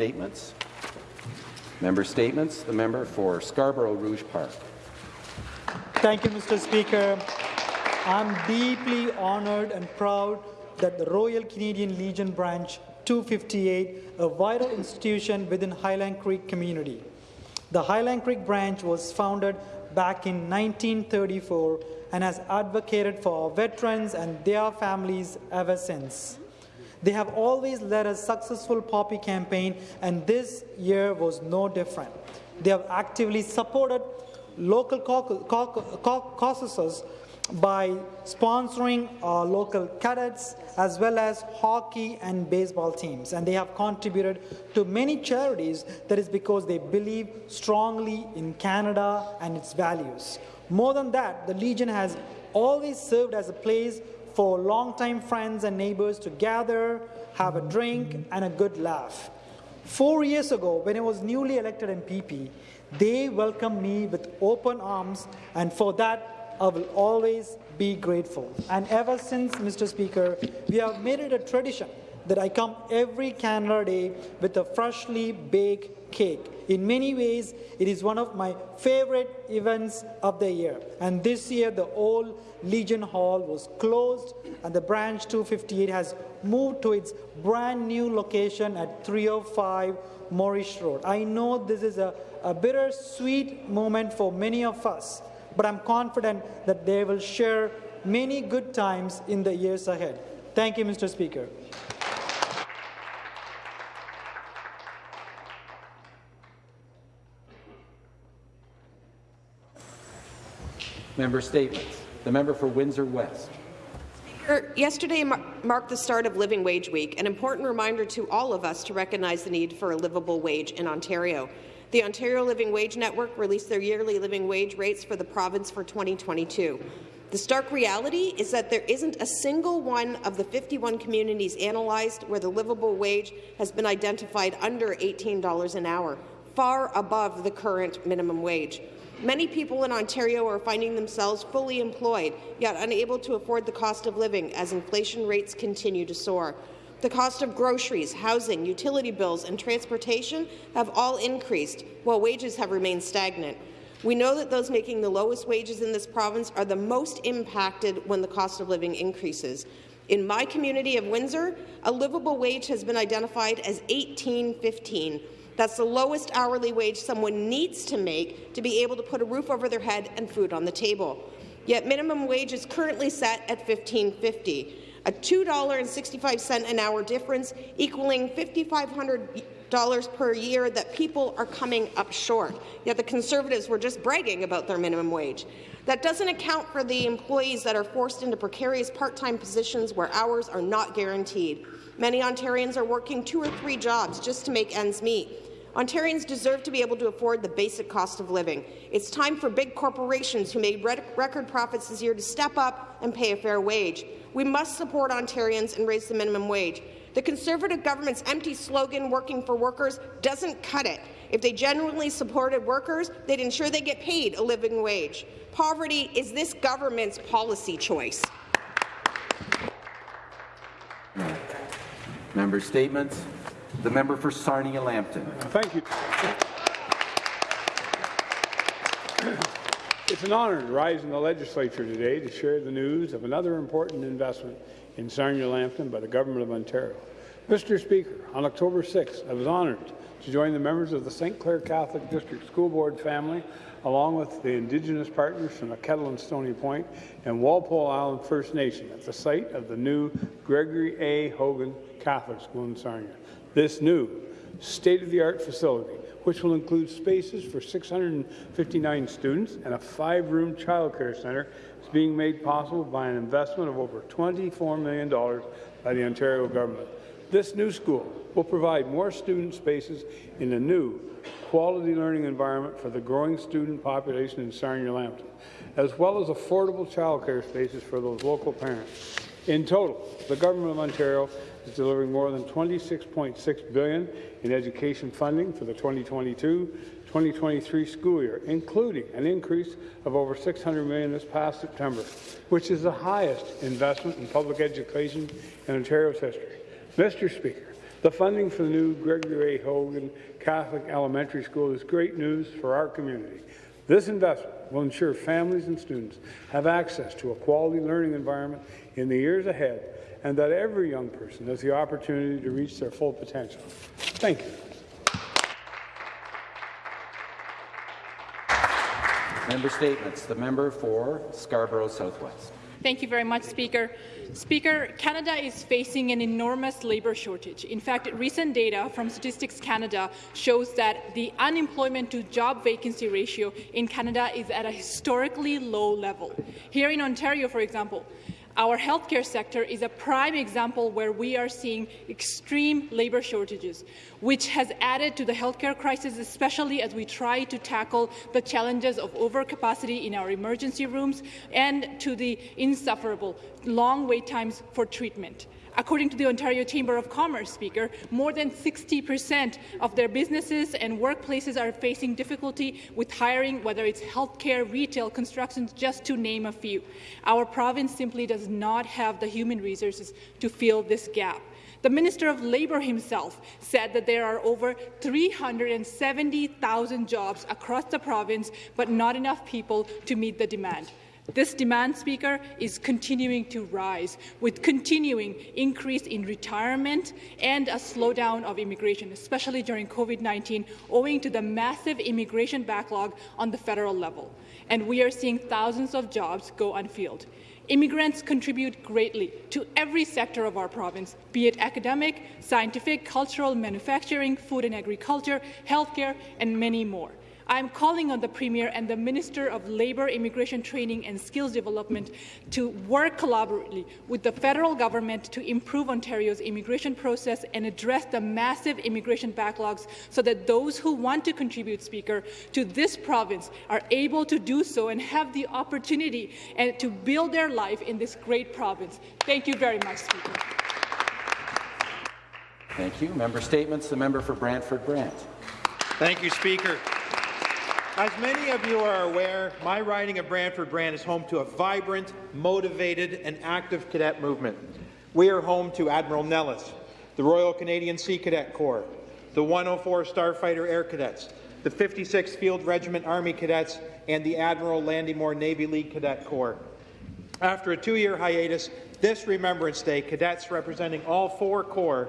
statements. Member statements. The member for Scarborough Rouge Park. Thank you, Mr. Speaker. I'm deeply honoured and proud that the Royal Canadian Legion Branch 258, a vital institution within Highland Creek community. The Highland Creek branch was founded back in 1934 and has advocated for veterans and their families ever since. They have always led a successful poppy campaign, and this year was no different. They have actively supported local caucuses by sponsoring our local cadets as well as hockey and baseball teams. And they have contributed to many charities that is because they believe strongly in Canada and its values. More than that, the Legion has always served as a place for longtime friends and neighbors to gather, have a drink, and a good laugh. Four years ago, when I was newly elected MPP, they welcomed me with open arms, and for that, I will always be grateful. And ever since, Mr. Speaker, we have made it a tradition that I come every Canada Day with a freshly baked cake. In many ways, it is one of my favorite events of the year. And this year, the old Legion Hall was closed, and the branch 258 has moved to its brand new location at 305 Morrish Road. I know this is a, a bittersweet moment for many of us, but I'm confident that they will share many good times in the years ahead. Thank you, Mr. Speaker. Member statements. The member for Windsor West. Speaker, yesterday mar marked the start of Living Wage Week, an important reminder to all of us to recognize the need for a livable wage in Ontario. The Ontario Living Wage Network released their yearly living wage rates for the province for 2022. The stark reality is that there isn't a single one of the 51 communities analyzed where the livable wage has been identified under $18 an hour, far above the current minimum wage. Many people in Ontario are finding themselves fully employed, yet unable to afford the cost of living as inflation rates continue to soar. The cost of groceries, housing, utility bills and transportation have all increased, while wages have remained stagnant. We know that those making the lowest wages in this province are the most impacted when the cost of living increases. In my community of Windsor, a livable wage has been identified as 1815, that's the lowest hourly wage someone needs to make to be able to put a roof over their head and food on the table. Yet minimum wage is currently set at $15.50, a $2.65 an hour difference equaling $5,500 per year that people are coming up short. Yet the Conservatives were just bragging about their minimum wage. That doesn't account for the employees that are forced into precarious part-time positions where hours are not guaranteed. Many Ontarians are working two or three jobs just to make ends meet. Ontarians deserve to be able to afford the basic cost of living. It's time for big corporations who made record profits this year to step up and pay a fair wage. We must support Ontarians and raise the minimum wage. The Conservative government's empty slogan, working for workers, doesn't cut it. If they genuinely supported workers, they'd ensure they get paid a living wage. Poverty is this government's policy choice. Member statements. The member for Sarnia-Lambton. Thank you. It's an honour to rise in the legislature today to share the news of another important investment in Sarnia-Lambton by the Government of Ontario. Mr. Speaker, on October 6th, I was honoured to join the members of the St. Clair Catholic District School Board family, along with the Indigenous partners from the Kettle and Stony Point and Walpole Island First Nation at the site of the new Gregory A. Hogan Catholic School in Sarnia. This new state-of-the-art facility, which will include spaces for 659 students and a five-room childcare centre, is being made possible by an investment of over $24 million by the Ontario government. This new school will provide more student spaces in a new quality learning environment for the growing student population in Sarnia-Lambton, as well as affordable childcare spaces for those local parents. In total, the Government of Ontario is delivering more than 26.6 billion in education funding for the 2022-2023 school year, including an increase of over 600 million this past September, which is the highest investment in public education in Ontario's history. Mr. Speaker, The funding for the new Gregory A. Hogan Catholic Elementary School is great news for our community. This investment will ensure families and students have access to a quality learning environment in the years ahead and that every young person has the opportunity to reach their full potential. Thank you. Member statements. The member for Scarborough Southwest. Thank you very much, Speaker. Speaker, Canada is facing an enormous labour shortage. In fact, recent data from Statistics Canada shows that the unemployment to job vacancy ratio in Canada is at a historically low level. Here in Ontario, for example, our healthcare sector is a prime example where we are seeing extreme labour shortages, which has added to the healthcare crisis, especially as we try to tackle the challenges of overcapacity in our emergency rooms and to the insufferable long wait times for treatment. According to the Ontario Chamber of Commerce Speaker, more than 60 percent of their businesses and workplaces are facing difficulty with hiring, whether it's healthcare, retail, construction, just to name a few. Our province simply does not have the human resources to fill this gap. The Minister of Labour himself said that there are over 370,000 jobs across the province, but not enough people to meet the demand. This demand, Speaker, is continuing to rise, with continuing increase in retirement and a slowdown of immigration, especially during COVID-19, owing to the massive immigration backlog on the federal level. And we are seeing thousands of jobs go unfilled. Immigrants contribute greatly to every sector of our province, be it academic, scientific, cultural, manufacturing, food and agriculture, healthcare, and many more. I am calling on the Premier and the Minister of Labour, Immigration Training and Skills Development to work collaboratively with the federal government to improve Ontario's immigration process and address the massive immigration backlogs so that those who want to contribute, Speaker, to this province are able to do so and have the opportunity and to build their life in this great province. Thank you very much, Speaker. Thank you. Member statements. The member for Brantford Brant. Thank you, Speaker. As many of you are aware, my riding of Brantford Brant is home to a vibrant, motivated and active cadet movement. We are home to Admiral Nelles, the Royal Canadian Sea Cadet Corps, the 104 Starfighter Air Cadets, the 56th Field Regiment Army Cadets, and the Admiral Landymore Navy League Cadet Corps. After a two-year hiatus, this Remembrance Day, cadets representing all four corps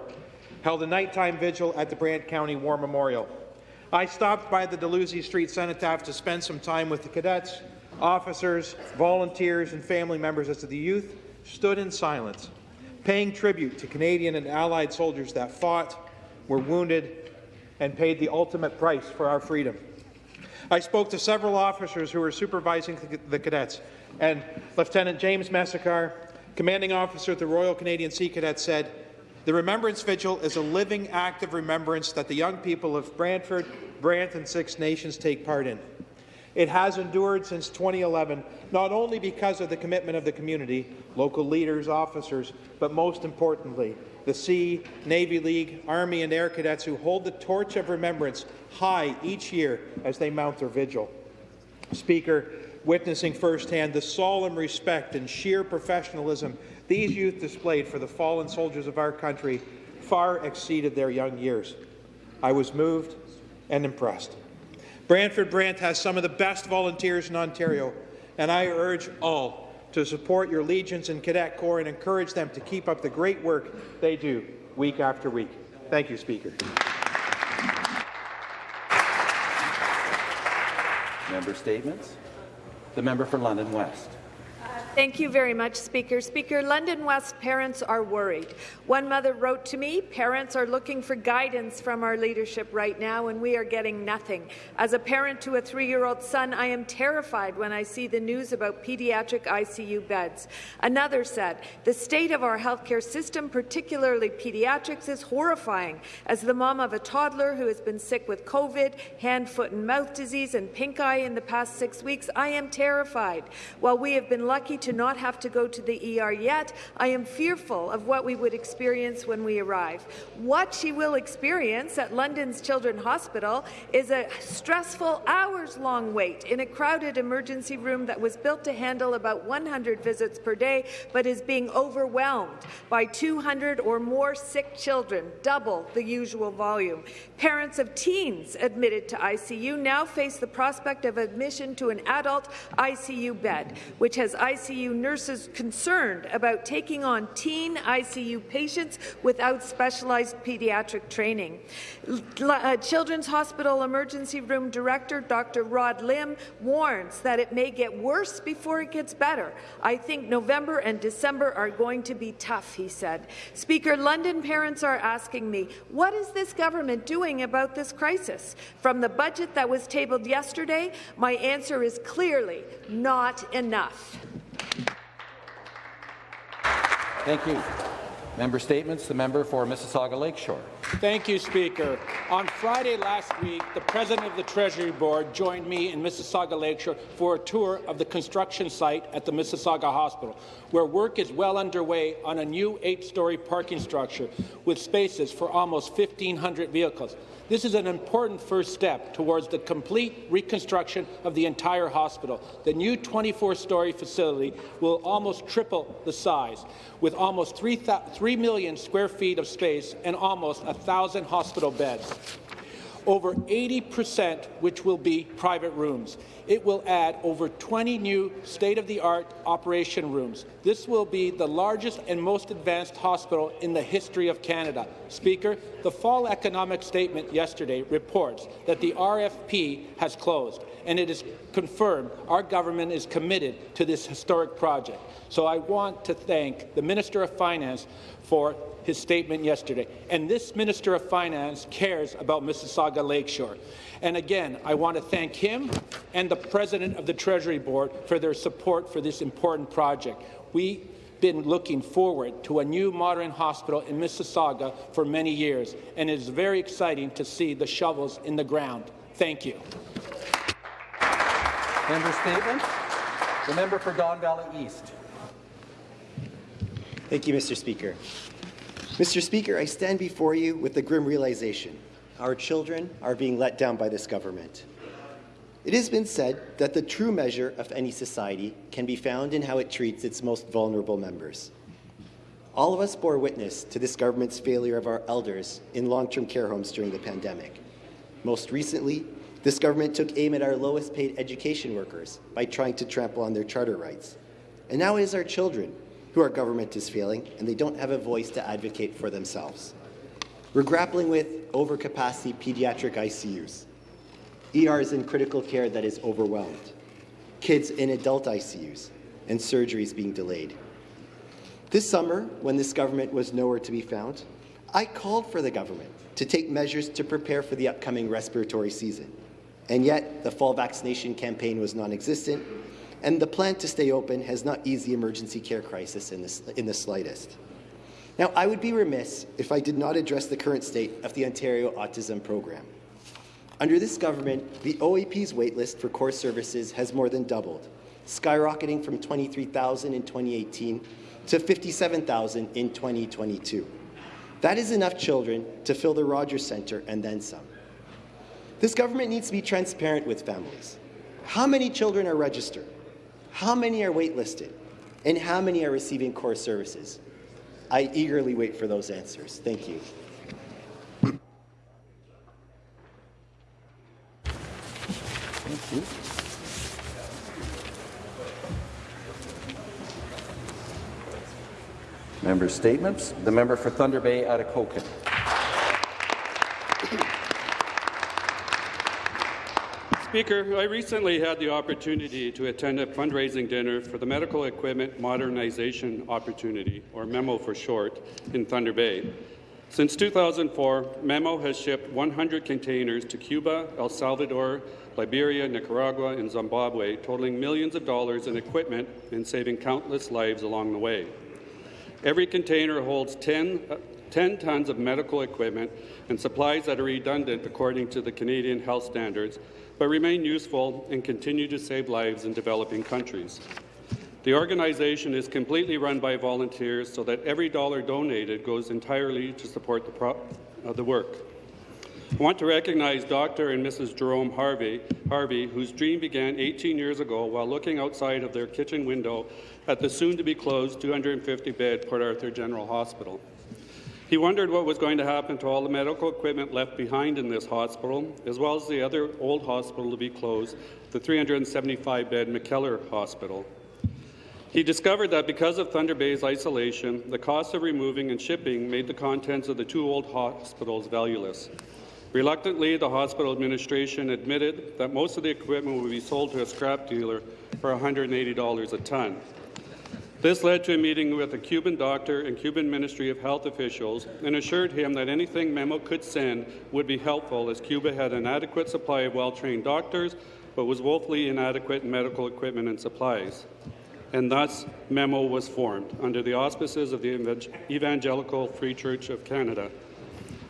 held a nighttime vigil at the Brant County War Memorial. I stopped by the Dalhousie Street Cenotaph to spend some time with the cadets, officers, volunteers, and family members as the youth stood in silence, paying tribute to Canadian and Allied soldiers that fought, were wounded, and paid the ultimate price for our freedom. I spoke to several officers who were supervising the cadets, and Lieutenant James Messacar, commanding officer at the Royal Canadian Sea Cadets, said, the Remembrance Vigil is a living act of remembrance that the young people of Brantford, Brant and Six Nations take part in. It has endured since 2011, not only because of the commitment of the community, local leaders, officers, but most importantly, the Sea, Navy League, Army and Air Cadets who hold the torch of remembrance high each year as they mount their vigil. Speaker, witnessing firsthand the solemn respect and sheer professionalism these youth displayed for the fallen soldiers of our country far exceeded their young years. I was moved and impressed. Brantford Brant has some of the best volunteers in Ontario, and I urge all to support your Legions and Cadet Corps and encourage them to keep up the great work they do week after week. Thank you, Speaker. Member statements. The member for London West. Thank you very much, Speaker. Speaker, London West parents are worried. One mother wrote to me, parents are looking for guidance from our leadership right now, and we are getting nothing. As a parent to a three-year-old son, I am terrified when I see the news about pediatric ICU beds. Another said, the state of our healthcare system, particularly pediatrics, is horrifying. As the mom of a toddler who has been sick with COVID, hand, foot and mouth disease, and pink eye in the past six weeks, I am terrified. While we have been lucky to not have to go to the ER yet, I am fearful of what we would experience when we arrive. What she will experience at London's Children's Hospital is a stressful hours-long wait in a crowded emergency room that was built to handle about 100 visits per day, but is being overwhelmed by 200 or more sick children, double the usual volume. Parents of teens admitted to ICU now face the prospect of admission to an adult ICU bed, which has ICU nurses concerned about taking on teen ICU patients without specialized pediatric training. Uh, Children's Hospital Emergency Room Director Dr. Rod Lim warns that it may get worse before it gets better. I think November and December are going to be tough, he said. Speaker, London parents are asking me, what is this government doing about this crisis? From the budget that was tabled yesterday, my answer is clearly not enough. Thank you. Member statements. The member for Mississauga Lakeshore. Thank you, Speaker. On Friday last week, the President of the Treasury Board joined me in Mississauga Lakeshore for a tour of the construction site at the Mississauga Hospital, where work is well underway on a new eight-story parking structure with spaces for almost 1,500 vehicles. This is an important first step towards the complete reconstruction of the entire hospital. The new 24-story facility will almost triple the size, with almost 3, 3 million square feet of space and almost 1,000 hospital beds over 80% which will be private rooms. It will add over 20 new state-of-the-art operation rooms. This will be the largest and most advanced hospital in the history of Canada. Speaker, the fall economic statement yesterday reports that the RFP has closed, and it is confirmed our government is committed to this historic project. So I want to thank the Minister of Finance for his statement yesterday. And this Minister of Finance cares about Mississauga Lakeshore. And again, I want to thank him and the President of the Treasury Board for their support for this important project. We've been looking forward to a new modern hospital in Mississauga for many years, and it is very exciting to see the shovels in the ground. Thank you. Member statement. The member for Don Valley East. Thank you, Mr. Speaker. Mr. Speaker, I stand before you with the grim realization our children are being let down by this government. It has been said that the true measure of any society can be found in how it treats its most vulnerable members. All of us bore witness to this government's failure of our elders in long-term care homes during the pandemic. Most recently, this government took aim at our lowest paid education workers by trying to trample on their charter rights. And now it is our children who our government is failing, and they don't have a voice to advocate for themselves. We're grappling with overcapacity pediatric ICUs, ERs in critical care that is overwhelmed, kids in adult ICUs, and surgeries being delayed. This summer, when this government was nowhere to be found, I called for the government to take measures to prepare for the upcoming respiratory season. And yet, the fall vaccination campaign was non-existent, and the plan to stay open has not eased the emergency care crisis in, this, in the slightest. Now, I would be remiss if I did not address the current state of the Ontario Autism Program. Under this government, the OAP's waitlist for core services has more than doubled, skyrocketing from 23,000 in 2018 to 57,000 in 2022. That is enough children to fill the Rogers Centre and then some. This government needs to be transparent with families. How many children are registered? How many are waitlisted? And how many are receiving core services? I eagerly wait for those answers. Thank you. Thank you. Member statements. The member for Thunder Bay, Atikokan. Speaker, I recently had the opportunity to attend a fundraising dinner for the Medical Equipment Modernization Opportunity, or MEMO for short, in Thunder Bay. Since 2004, MEMO has shipped 100 containers to Cuba, El Salvador, Liberia, Nicaragua, and Zimbabwe, totaling millions of dollars in equipment and saving countless lives along the way. Every container holds 10, uh, 10 tons of medical equipment and supplies that are redundant according to the Canadian health standards but remain useful and continue to save lives in developing countries. The organization is completely run by volunteers so that every dollar donated goes entirely to support the, uh, the work. I want to recognize Dr. and Mrs. Jerome Harvey, Harvey, whose dream began 18 years ago while looking outside of their kitchen window at the soon-to-be closed 250-bed Port Arthur General Hospital. He wondered what was going to happen to all the medical equipment left behind in this hospital, as well as the other old hospital to be closed, the 375-bed McKellar Hospital. He discovered that because of Thunder Bay's isolation, the cost of removing and shipping made the contents of the two old hospitals valueless. Reluctantly, the hospital administration admitted that most of the equipment would be sold to a scrap dealer for $180 a ton. This led to a meeting with a Cuban doctor and Cuban Ministry of Health officials and assured him that anything Memo could send would be helpful as Cuba had an adequate supply of well-trained doctors but was woefully inadequate in medical equipment and supplies. And thus, Memo was formed under the auspices of the Evangelical Free Church of Canada.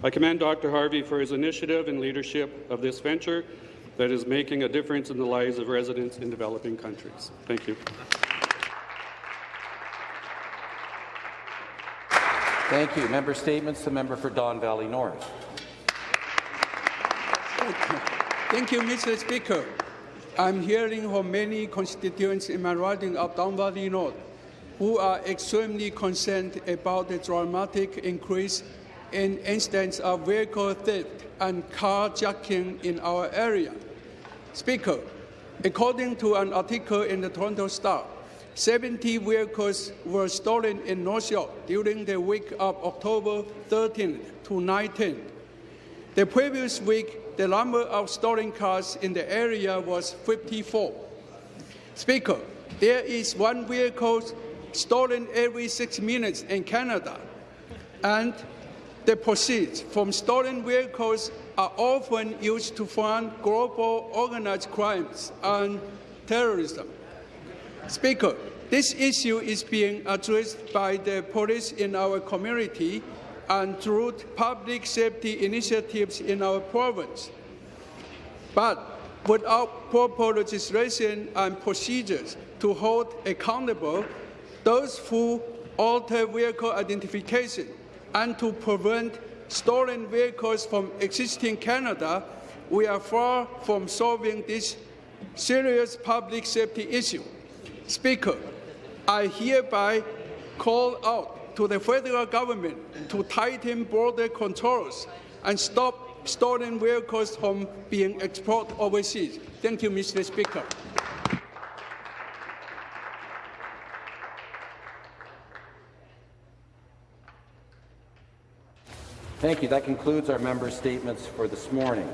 I commend Dr. Harvey for his initiative and leadership of this venture that is making a difference in the lives of residents in developing countries. Thank you. Thank you. Member statements. The member for Don Valley North. Thank you, Mr. Speaker. I'm hearing from many constituents in my riding of Don Valley North who are extremely concerned about the dramatic increase in incidents of vehicle theft and carjacking in our area. Speaker, according to an article in the Toronto Star, 70 vehicles were stolen in North York during the week of October 13th to 19th. The previous week, the number of stolen cars in the area was 54. Speaker, there is one vehicle stolen every six minutes in Canada, and the proceeds from stolen vehicles are often used to fund global organized crimes and terrorism. Speaker, this issue is being addressed by the police in our community and through public safety initiatives in our province. But without proper legislation and procedures to hold accountable those who alter vehicle identification and to prevent stolen vehicles from existing Canada, we are far from solving this serious public safety issue. Speaker, I hereby call out to the federal government to tighten border controls and stop stolen vehicles from being exported overseas. Thank you, Mr. Speaker. Thank you. That concludes our member statements for this morning.